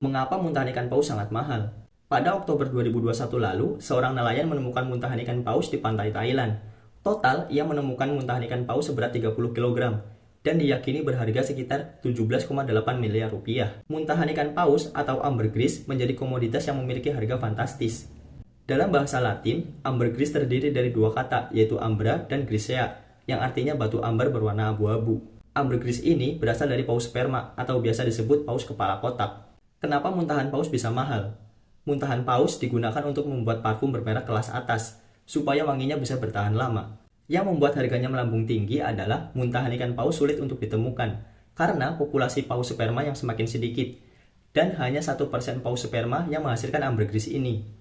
Mengapa muntahan ikan paus sangat mahal? Pada Oktober 2021 lalu, seorang nelayan menemukan muntahan ikan paus di pantai Thailand. Total, ia menemukan muntahan ikan paus seberat 30 kg dan diyakini berharga sekitar 17,8 miliar rupiah. Muntahan ikan paus atau ambergris menjadi komoditas yang memiliki harga fantastis. Dalam bahasa Latin, ambergris terdiri dari dua kata, yaitu ambra dan grisea, yang artinya batu amber berwarna abu-abu. Ambergris ini berasal dari paus sperma atau biasa disebut paus kepala kotak. Kenapa muntahan paus bisa mahal? Muntahan paus digunakan untuk membuat parfum bermerek kelas atas, supaya wanginya bisa bertahan lama. Yang membuat harganya melambung tinggi adalah muntahan ikan paus sulit untuk ditemukan, karena populasi paus sperma yang semakin sedikit, dan hanya 1% paus sperma yang menghasilkan ambergris ini.